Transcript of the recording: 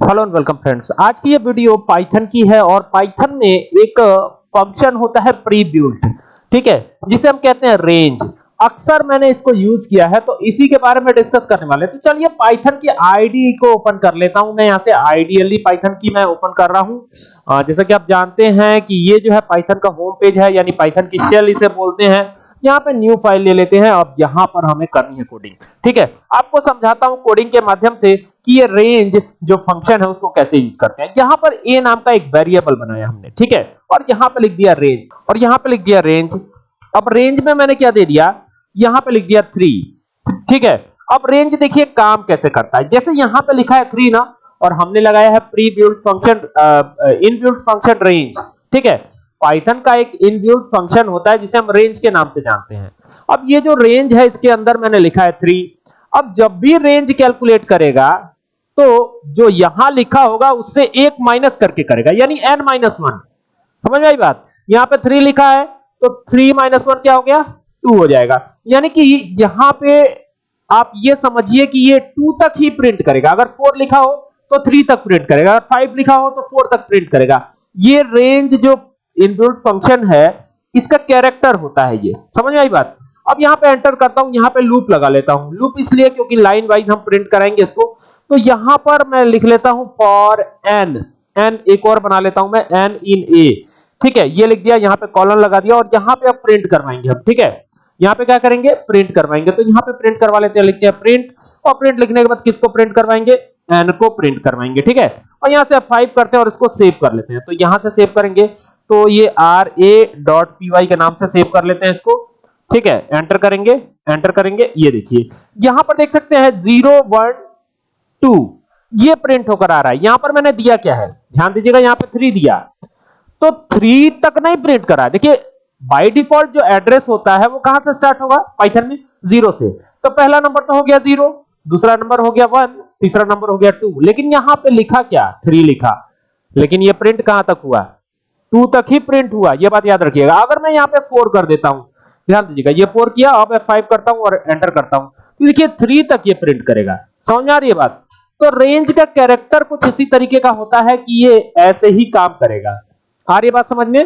Hello and welcome friends आज की ये वीडियो पाइथन की है और पाइथन में एक फ़ंक्शन होता है प्री बिल्ट ठीक है? जिसे हम कहते हैं रेंज अक्सर मैंने इसको यूज़ किया है तो इसी के बारे में डिस्कस करने वाले तो चलिए पाइथन की आईडी को ओपन कर लेता हूँ। मैं यहाँ से आइडियली पाइथन की मैं ओपन कर रहा हूँ। जैसा कि आप जानते हैं कि ये जो है पाइथन का होम पेज है, यानी पाइथन की शेल इसे बोलते हैं। यहाँ पे न्यू फ़ाइल ले लेते हैं। अब यहाँ पर हमें करनी है कोडिंग ठीक है? आपको समझाता हूँ कोडिंग के माध्यम से कि ये रेंज जो फ़ंक्शन है उसको कैसे यूज़ करते हैं। यहाँ पर ए नाम का एक वेरिएबल बनाया हमने। ठीक है? और यहाँ पे लिख दिया रेंज और यहाँ पे लिख दिया रेंज अब रेंज में मैंने क्या दे दिया? यहाँ पे लिख दिया थ्री ठीक है? अब रेंज देखिए काम कैसे करता है। जैसे यहाँ पे लिखा है थ्री ना, और हमने लगाया है pre built function in built function range ठीक है? पाइथन का एक इनबिल्ट फ़ंक्शन होता है, जिसे हम रेंज के नाम से जानते हैं। अब ये जो रेंज है, इसके अंदर मैंने लिखा है थ्री अब जब भी रेंज कैलकुलेट करेगा तो जो यहाँ लिखा होगा, उससे एक माइनस करके करेगा, यानी एन माइनस वन समझ आई बात? यहाँ पे थ्री लिखा है तो थ्री माइनस वन क्या हो गया? टू हो जाएगा। यानी कि यहाँ पे आप ये समझिए कि ये टू तक ही प्रिंट करेगा। अगर फोर लिखा हो तो थ्री तक प्रिंट करेगा। अगर फाइव लिखा हो तो फोर तक प्रिंट करेगा। ये रेंज जो इनबिल्ट फ़ंक्शन है, इसका कैरेक्टर होता है ये। समझ में आई बात? अब यहाँ पे एंटर करता हूँ, यहाँ पे लूप लगा लेता हूँ। लूप इसलिए क्योंकि लाइन वाइज हम प्रिंट कराएँगे इसको। तो यहाँ पर मैं लिख लेता हूँ फॉर एन एन एक और बना लेता हूँ मैं एन इन ए ठीक है, ये लिख दिया, यहाँ पे कॉलन लगा दिया और यहाँ पे अब प्रिंट करवाएँगे हम। ठीक है? यहाँ पे क्या करेंगे? प्रिंट करवाएँगे। तो यहाँ पे प्रिंट करवा लेते हैं, लिखते हैं प्रिंट और प्रिंट लिखने के बाद किसको प्रिंट करवाएँगे? एन को प्रिंट करवाएँगे, ठीक है? और यहाँ से आप फाइव करते हैं और इसको सेव कर लेते हैं। तो यहाँ से सेव करेंगे। तो ये R A dot P Y के नाम से सेव कर लेते हैं इसको, ठीक है? एंटर करेंगे एंटर करेंगे, ये देखिए। यहाँ पर देख सकते हैं ज़ीरो वन टू ये प्रिंट होकर आ रहा है। यहाँ पर मैंने दिया क्या है? ध्यान दीजिएगा, यहाँ पर थ्री दिया। तो थ्री तक नहीं प्रिंट करा। देखिए बाय डिफ़ॉल्ट जो एड्रेस होता है, वो कहाँ से स्टार्ट होगा? पाइथन में ज़ीरो से। तो पहला नंबर तो हो गया ज़ीरो दूसरा नंबर हो गया वन तीसरा नंबर हो गया टू लेकिन यहाँ पे लिखा क्या? थ्री लिखा। लेकिन ये प्रिंट कहाँ तक हुआ? टू तक ही प्रिंट हुआ। ये बात याद रखिएगा। अगर मैं यहाँ पे फोर कर देता हूँ, ध्यान दीजिएगा, ये फोर किया, अब फाइव करता हूँ और एंटर करता हूँ। तो देखिए थ्री तक ये प्रिंट करेगा। समझ आ रही है बात? तो रेंज का कैरेक्टर कुछ इसी तरीके का होता है कि ये ऐसे ही काम करेगा। आ रही बात समझ में?